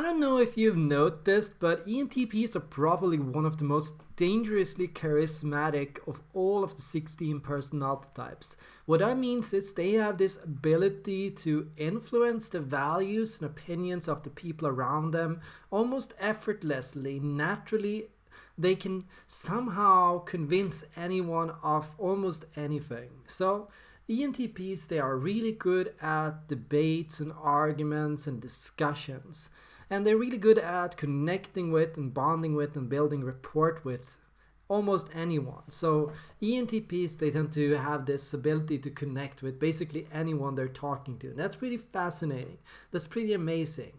I don't know if you've noticed, but ENTPs are probably one of the most dangerously charismatic of all of the 16 personality types. What that means is they have this ability to influence the values and opinions of the people around them almost effortlessly, naturally. They can somehow convince anyone of almost anything. So, ENTPs, they are really good at debates and arguments and discussions and they're really good at connecting with and bonding with and building rapport with almost anyone. So ENTPs, they tend to have this ability to connect with basically anyone they're talking to. And that's pretty fascinating. That's pretty amazing.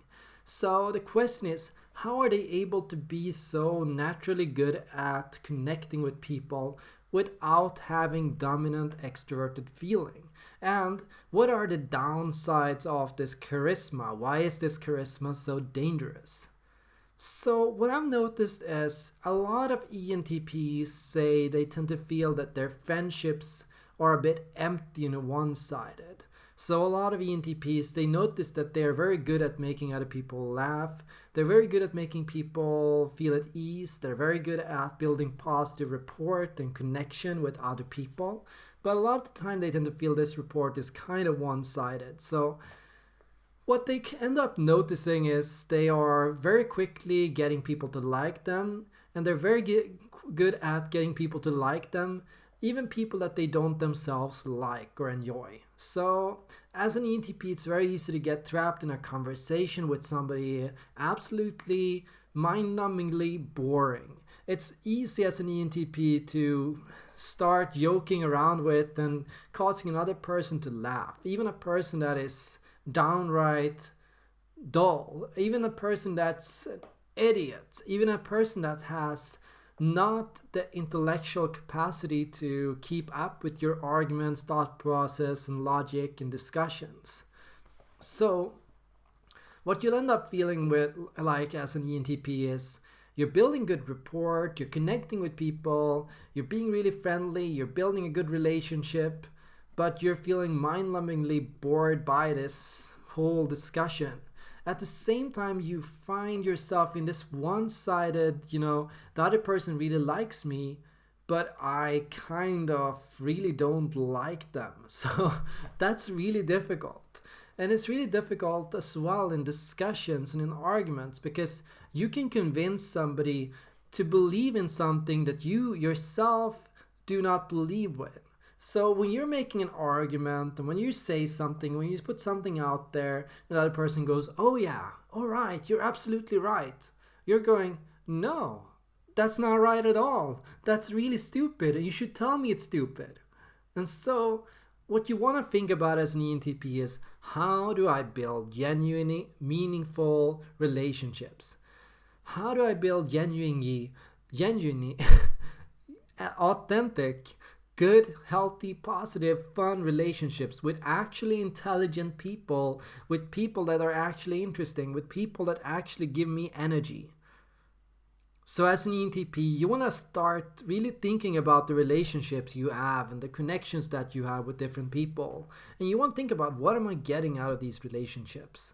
So the question is, how are they able to be so naturally good at connecting with people without having dominant extroverted feeling? And what are the downsides of this charisma? Why is this charisma so dangerous? So what I've noticed is a lot of ENTPs say they tend to feel that their friendships are a bit empty and one-sided. So a lot of ENTPs, they notice that they're very good at making other people laugh. They're very good at making people feel at ease. They're very good at building positive rapport and connection with other people. But a lot of the time they tend to feel this report is kind of one-sided. So what they end up noticing is they are very quickly getting people to like them and they're very good at getting people to like them even people that they don't themselves like or enjoy. So as an ENTP, it's very easy to get trapped in a conversation with somebody absolutely mind-numbingly boring. It's easy as an ENTP to start joking around with and causing another person to laugh. Even a person that is downright dull, even a person that's an idiot, even a person that has not the intellectual capacity to keep up with your arguments, thought process, and logic and discussions. So, what you'll end up feeling with, like as an ENTP, is you're building good rapport, you're connecting with people, you're being really friendly, you're building a good relationship, but you're feeling mind-numbingly bored by this whole discussion. At the same time, you find yourself in this one-sided, you know, the other person really likes me, but I kind of really don't like them. So that's really difficult. And it's really difficult as well in discussions and in arguments because you can convince somebody to believe in something that you yourself do not believe with. So when you're making an argument and when you say something, when you put something out there, another person goes, oh yeah, all right, you're absolutely right. You're going, no, that's not right at all. That's really stupid and you should tell me it's stupid. And so what you want to think about as an ENTP is how do I build genuinely meaningful relationships? How do I build genuinely, genuinely authentic, good, healthy, positive, fun relationships with actually intelligent people, with people that are actually interesting, with people that actually give me energy? So as an ENTP, you want to start really thinking about the relationships you have and the connections that you have with different people. And you want to think about what am I getting out of these relationships?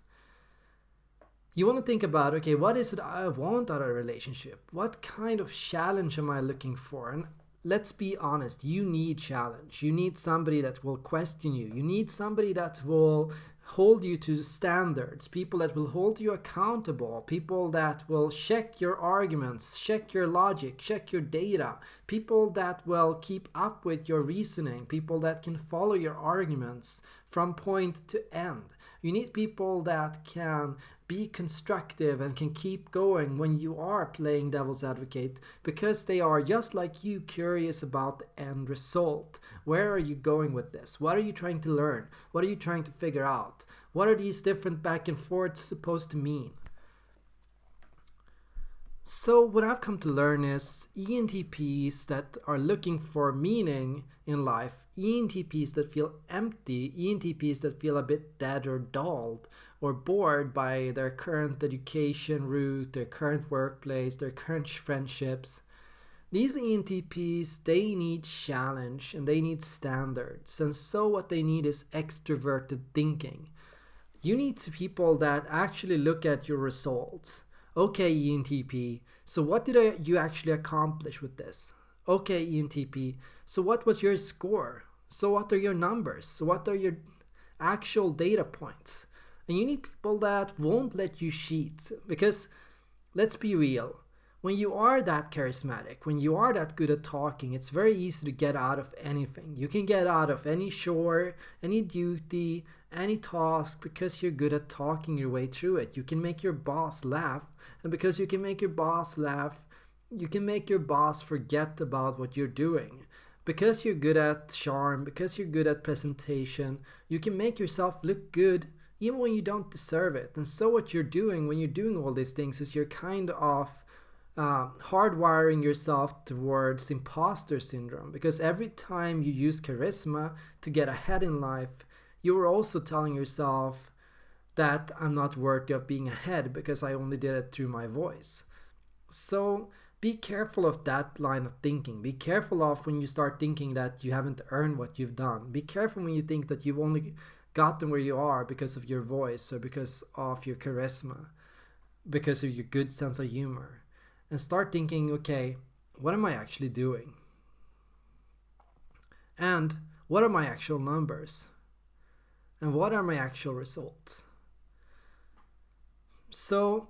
You want to think about, okay, what is it I want out of a relationship? What kind of challenge am I looking for? And let's be honest, you need challenge. You need somebody that will question you. You need somebody that will hold you to standards, people that will hold you accountable, people that will check your arguments, check your logic, check your data, people that will keep up with your reasoning, people that can follow your arguments from point to end. You need people that can be constructive and can keep going when you are playing devil's advocate because they are just like you curious about the end result. Where are you going with this? What are you trying to learn? What are you trying to figure out? What are these different back and forths supposed to mean? So what I've come to learn is ENTPs that are looking for meaning in life, ENTPs that feel empty, ENTPs that feel a bit dead or dulled or bored by their current education route, their current workplace, their current friendships. These ENTPs, they need challenge and they need standards. And so what they need is extroverted thinking. You need people that actually look at your results. Okay, ENTP, so what did you actually accomplish with this? Okay, ENTP, so what was your score? So what are your numbers? So what are your actual data points? And you need people that won't let you cheat because let's be real. When you are that charismatic, when you are that good at talking, it's very easy to get out of anything. You can get out of any chore, any duty, any task because you're good at talking your way through it. You can make your boss laugh, and because you can make your boss laugh, you can make your boss forget about what you're doing. Because you're good at charm, because you're good at presentation, you can make yourself look good even when you don't deserve it. And so, what you're doing when you're doing all these things is you're kind of uh, hardwiring yourself towards imposter syndrome because every time you use charisma to get ahead in life, you are also telling yourself that I'm not worthy of being ahead because I only did it through my voice. So be careful of that line of thinking. Be careful of when you start thinking that you haven't earned what you've done. Be careful when you think that you've only gotten where you are because of your voice or because of your charisma, because of your good sense of humor. And start thinking, okay, what am I actually doing? And what are my actual numbers? And what are my actual results? So,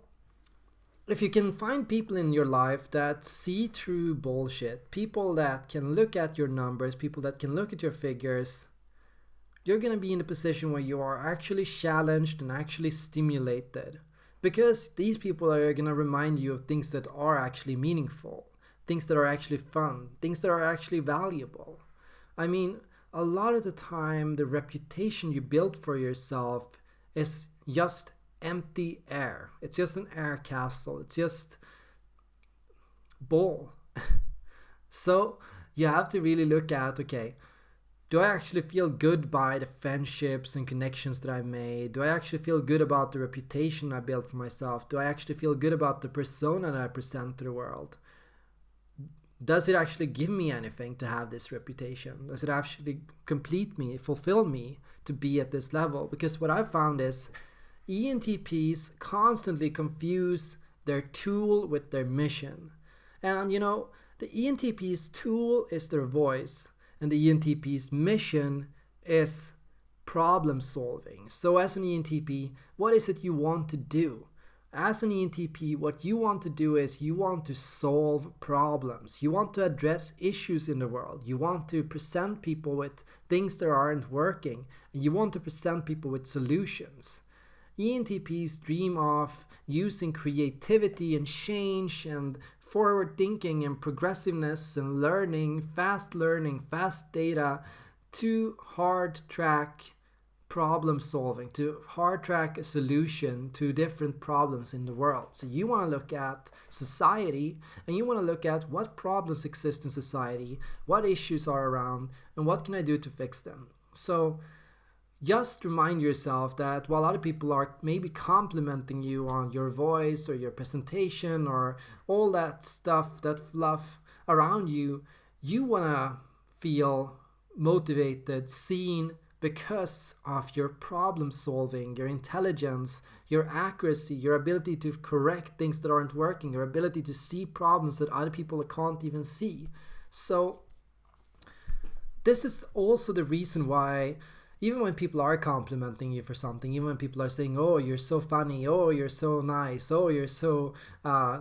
if you can find people in your life that see through bullshit, people that can look at your numbers, people that can look at your figures, you're going to be in a position where you are actually challenged and actually stimulated. Because these people are going to remind you of things that are actually meaningful, things that are actually fun, things that are actually valuable. I mean, a lot of the time, the reputation you build for yourself is just empty air. It's just an air castle. It's just bull. so you have to really look at okay, do I actually feel good by the friendships and connections that I've made? Do I actually feel good about the reputation I built for myself? Do I actually feel good about the persona that I present to the world? Does it actually give me anything to have this reputation? Does it actually complete me, fulfill me to be at this level? Because what I've found is ENTPs constantly confuse their tool with their mission. And you know, the ENTP's tool is their voice, and the ENTP's mission is problem solving. So, as an ENTP, what is it you want to do? As an ENTP, what you want to do is you want to solve problems. You want to address issues in the world. You want to present people with things that aren't working. And you want to present people with solutions. ENTPs dream of using creativity and change and forward thinking and progressiveness and learning, fast learning, fast data to hard track problem solving, to hard track a solution to different problems in the world. So you want to look at society and you want to look at what problems exist in society, what issues are around, and what can I do to fix them. So just remind yourself that while other people are maybe complimenting you on your voice or your presentation or all that stuff, that fluff around you, you want to feel motivated, seen because of your problem solving, your intelligence, your accuracy, your ability to correct things that aren't working, your ability to see problems that other people can't even see. So, this is also the reason why even when people are complimenting you for something, even when people are saying, "Oh, you're so funny," "Oh, you're so nice," "Oh, you're so uh,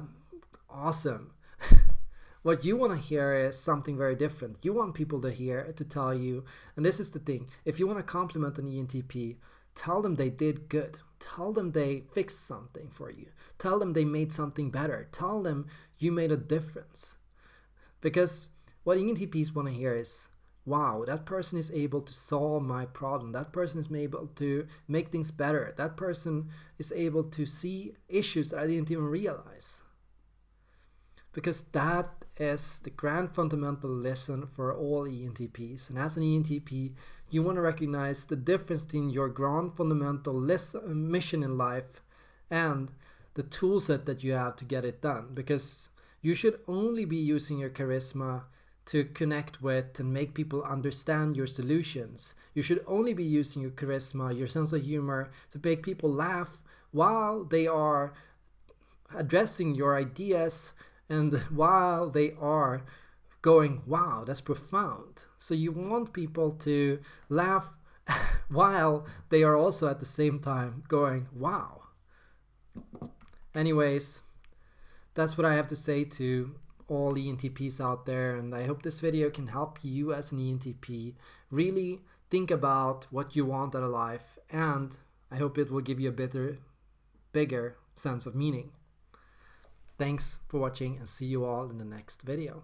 awesome," what you want to hear is something very different. You want people to hear to tell you, and this is the thing: if you want to compliment an ENTP, tell them they did good. Tell them they fixed something for you. Tell them they made something better. Tell them you made a difference. Because what ENTPs want to hear is wow, that person is able to solve my problem. That person is able to make things better. That person is able to see issues that I didn't even realize. Because that is the grand fundamental lesson for all ENTPs. And as an ENTP, you want to recognize the difference between your grand fundamental lesson, uh, mission in life and the toolset that you have to get it done. Because you should only be using your charisma to connect with and make people understand your solutions. You should only be using your charisma, your sense of humor to make people laugh while they are addressing your ideas and while they are going, wow, that's profound. So you want people to laugh while they are also at the same time going, wow. Anyways, that's what I have to say to all ENTPs out there and I hope this video can help you as an ENTP really think about what you want out of life and I hope it will give you a better, bigger sense of meaning. Thanks for watching and see you all in the next video.